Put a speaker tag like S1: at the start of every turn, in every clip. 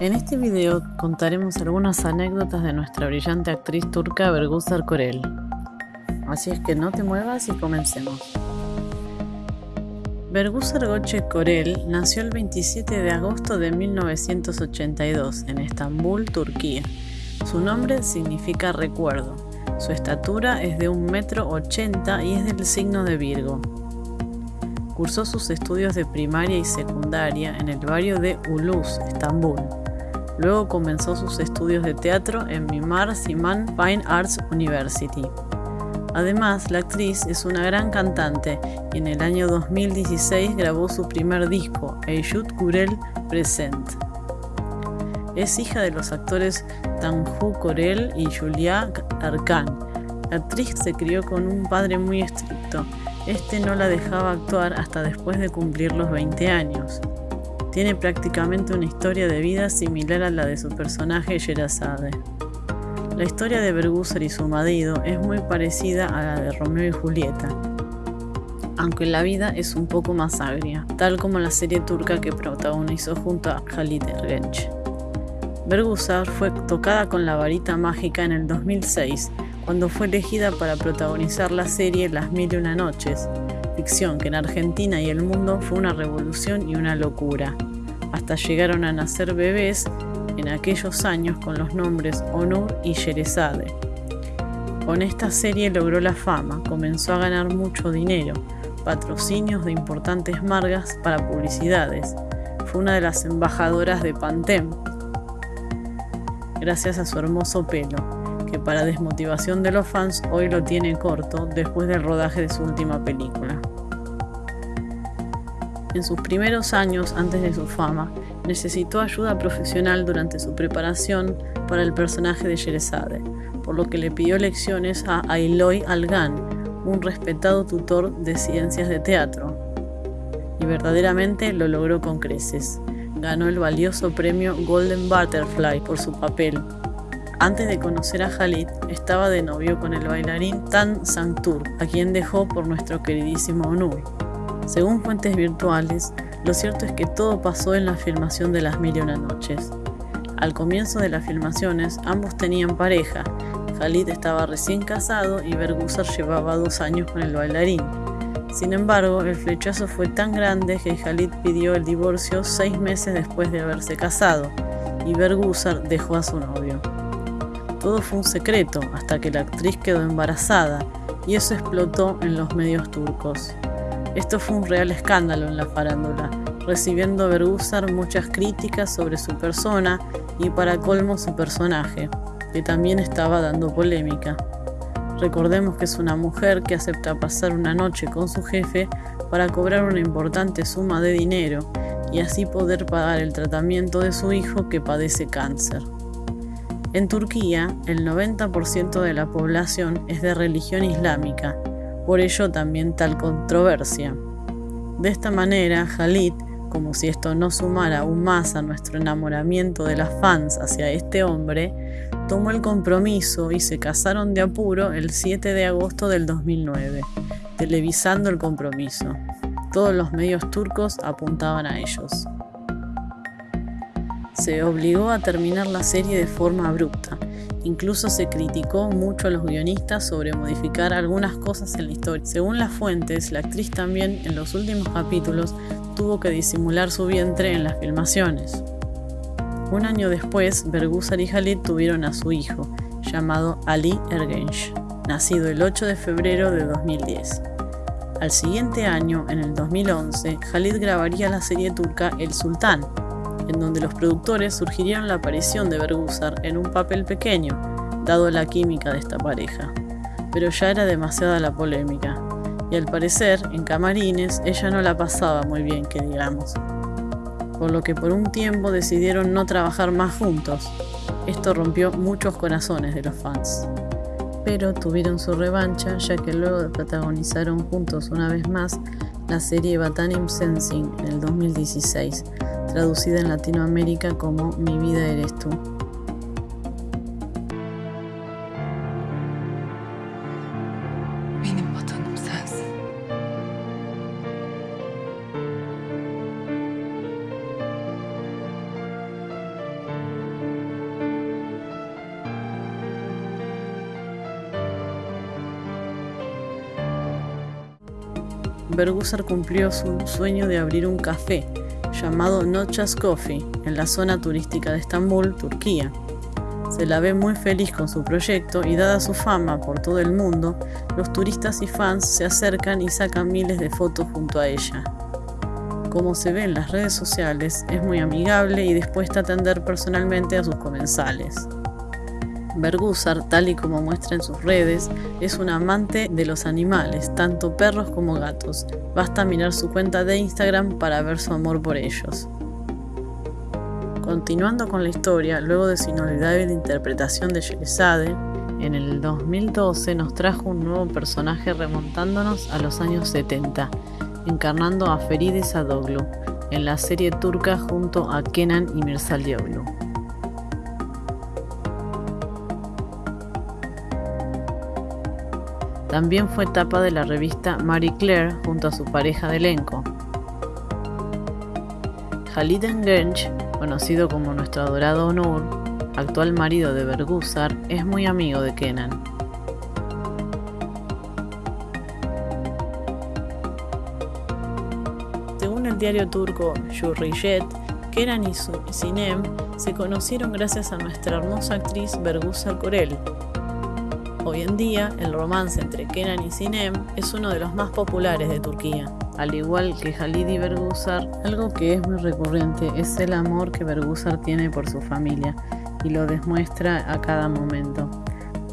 S1: En este video contaremos algunas anécdotas de nuestra brillante actriz turca Bergüzar Korel. Así es que no te muevas y comencemos. Bergüzar Goche Korel nació el 27 de agosto de 1982 en Estambul, Turquía. Su nombre significa recuerdo. Su estatura es de 1,80 metro y es del signo de Virgo. Cursó sus estudios de primaria y secundaria en el barrio de Ulus, Estambul. Luego comenzó sus estudios de teatro en Mimar Sinan Fine Arts University. Además, la actriz es una gran cantante y en el año 2016 grabó su primer disco, Eyşut Kurel Present. Es hija de los actores Tanju Korel y Julia Arkan. La actriz se crió con un padre muy estricto. Este no la dejaba actuar hasta después de cumplir los 20 años. Tiene prácticamente una historia de vida similar a la de su personaje Sherazade. La historia de Bergusar y su marido es muy parecida a la de Romeo y Julieta, aunque la vida es un poco más agria, tal como la serie turca que protagonizó junto a Halit Ergenç. Bergusar fue tocada con la varita mágica en el 2006, cuando fue elegida para protagonizar la serie Las Mil y Una Noches, que en Argentina y el mundo fue una revolución y una locura. Hasta llegaron a nacer bebés en aquellos años con los nombres Onur y Sherezade. Con esta serie logró la fama, comenzó a ganar mucho dinero, patrocinios de importantes marcas para publicidades. Fue una de las embajadoras de Pantem, gracias a su hermoso pelo, para desmotivación de los fans hoy lo tiene corto después del rodaje de su última película. En sus primeros años antes de su fama, necesitó ayuda profesional durante su preparación para el personaje de Sherezade, por lo que le pidió lecciones a Ailoy Algan, un respetado tutor de ciencias de teatro. Y verdaderamente lo logró con creces. Ganó el valioso premio Golden Butterfly por su papel. Antes de conocer a Khalid, estaba de novio con el bailarín Tan Sangtur, a quien dejó por nuestro queridísimo Onur. Según fuentes virtuales, lo cierto es que todo pasó en la filmación de Las Mil y Una Noches. Al comienzo de las filmaciones, ambos tenían pareja. Khalid estaba recién casado y Bergusar llevaba dos años con el bailarín. Sin embargo, el flechazo fue tan grande que Khalid pidió el divorcio seis meses después de haberse casado y Bergusar dejó a su novio. Todo fue un secreto hasta que la actriz quedó embarazada y eso explotó en los medios turcos. Esto fue un real escándalo en la farándula, recibiendo Bergusar muchas críticas sobre su persona y para colmo su personaje, que también estaba dando polémica. Recordemos que es una mujer que acepta pasar una noche con su jefe para cobrar una importante suma de dinero y así poder pagar el tratamiento de su hijo que padece cáncer. En Turquía, el 90% de la población es de religión islámica por ello también tal controversia. De esta manera, Khalid, como si esto no sumara aún más a nuestro enamoramiento de las fans hacia este hombre, tomó el compromiso y se casaron de apuro el 7 de agosto del 2009, televisando el compromiso. Todos los medios turcos apuntaban a ellos. Se obligó a terminar la serie de forma abrupta, Incluso se criticó mucho a los guionistas sobre modificar algunas cosas en la historia. Según las fuentes, la actriz también en los últimos capítulos tuvo que disimular su vientre en las filmaciones. Un año después, Bergusar y Khalid tuvieron a su hijo, llamado Ali Ergenç, nacido el 8 de febrero de 2010. Al siguiente año, en el 2011, Khalid grabaría la serie turca El Sultán, en donde los productores sugirieron la aparición de Bergusar en un papel pequeño, dado la química de esta pareja. Pero ya era demasiada la polémica, y al parecer, en camarines, ella no la pasaba muy bien, que digamos. Por lo que por un tiempo decidieron no trabajar más juntos. Esto rompió muchos corazones de los fans. Pero tuvieron su revancha ya que luego protagonizaron juntos una vez más la serie Batanim Sensing en el 2016, traducida en Latinoamérica como Mi vida eres tú. Bergusser cumplió su sueño de abrir un café llamado Nochas Coffee en la zona turística de Estambul, Turquía. Se la ve muy feliz con su proyecto y dada su fama por todo el mundo, los turistas y fans se acercan y sacan miles de fotos junto a ella. Como se ve en las redes sociales, es muy amigable y dispuesta a atender personalmente a sus comensales. Bergusar, tal y como muestra en sus redes, es un amante de los animales, tanto perros como gatos. Basta mirar su cuenta de Instagram para ver su amor por ellos. Continuando con la historia, luego de su inolvidable interpretación de Sherazade, en el 2012 nos trajo un nuevo personaje remontándonos a los años 70, encarnando a Feride Sadoglu en la serie turca junto a Kenan y Dioglu. También fue tapa de la revista Marie Claire junto a su pareja de elenco. Khalid Genç, conocido como nuestro adorado Onur, actual marido de Bergusar, es muy amigo de Kenan. Según el diario turco Hürriyet, Kenan y Sinem se conocieron gracias a nuestra hermosa actriz Bergusar Korel, Hoy en día, el romance entre Kenan y Sinem es uno de los más populares de Turquía. Al igual que Halid y Bergusar, algo que es muy recurrente es el amor que Bergusar tiene por su familia y lo demuestra a cada momento.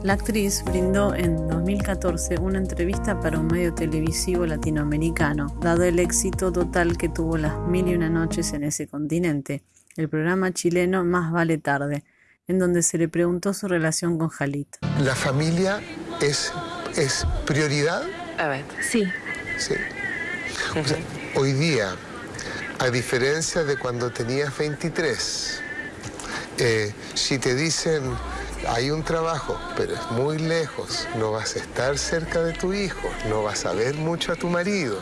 S1: La actriz brindó en 2014 una entrevista para un medio televisivo latinoamericano, dado el éxito total que tuvo las mil y una noches en ese continente, el programa chileno Más vale tarde, en donde se le preguntó su relación con Jalit.
S2: ¿La familia es, es prioridad?
S3: Sí.
S2: Sí. hoy día, a diferencia de cuando tenías 23, eh, si te dicen hay un trabajo, pero es muy lejos, no vas a estar cerca de tu hijo, no vas a ver mucho a tu marido,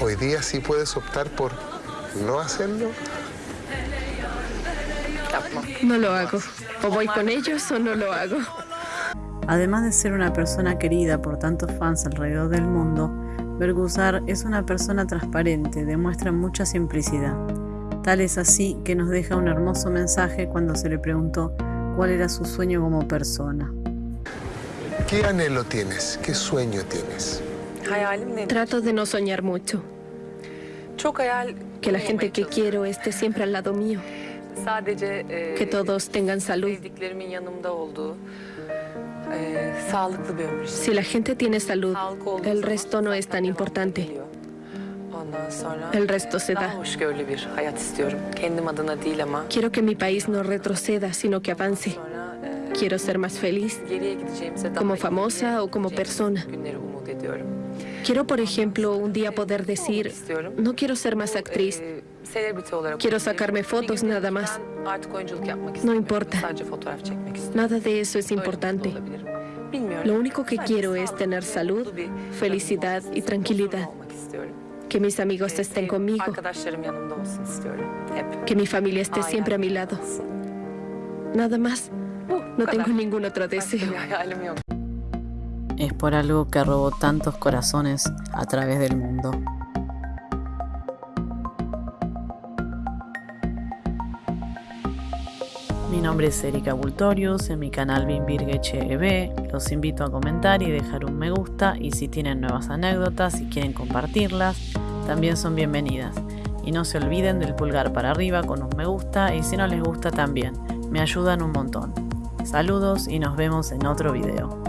S2: hoy día sí puedes optar por no hacerlo.
S3: No lo hago. O voy con ellos o no lo hago.
S1: Además de ser una persona querida por tantos fans alrededor del mundo, Bergusar es una persona transparente, demuestra mucha simplicidad. Tal es así que nos deja un hermoso mensaje cuando se le preguntó cuál era su sueño como persona.
S2: ¿Qué anhelo tienes? ¿Qué sueño tienes?
S3: Trato de no soñar mucho. Que la gente que quiero esté siempre al lado mío. Que todos tengan salud. Si la gente tiene salud, el resto no es tan importante. El resto se da. Quiero que mi país no retroceda, sino que avance. Quiero ser más feliz, como famosa o como persona. Quiero, por ejemplo, un día poder decir, no quiero ser más actriz, Quiero sacarme fotos nada más. No importa. Nada de eso es importante. Lo único que quiero es tener salud, felicidad y tranquilidad. Que mis amigos estén conmigo. Que mi familia esté siempre a mi lado. Nada más. No tengo ningún otro deseo.
S1: Es por algo que robó tantos corazones a través del mundo. Mi nombre es Erika Bultorius, en mi canal BimBirgeCheb. Los invito a comentar y dejar un me gusta y si tienen nuevas anécdotas y quieren compartirlas, también son bienvenidas. Y no se olviden del pulgar para arriba con un me gusta y si no les gusta también, me ayudan un montón. Saludos y nos vemos en otro video.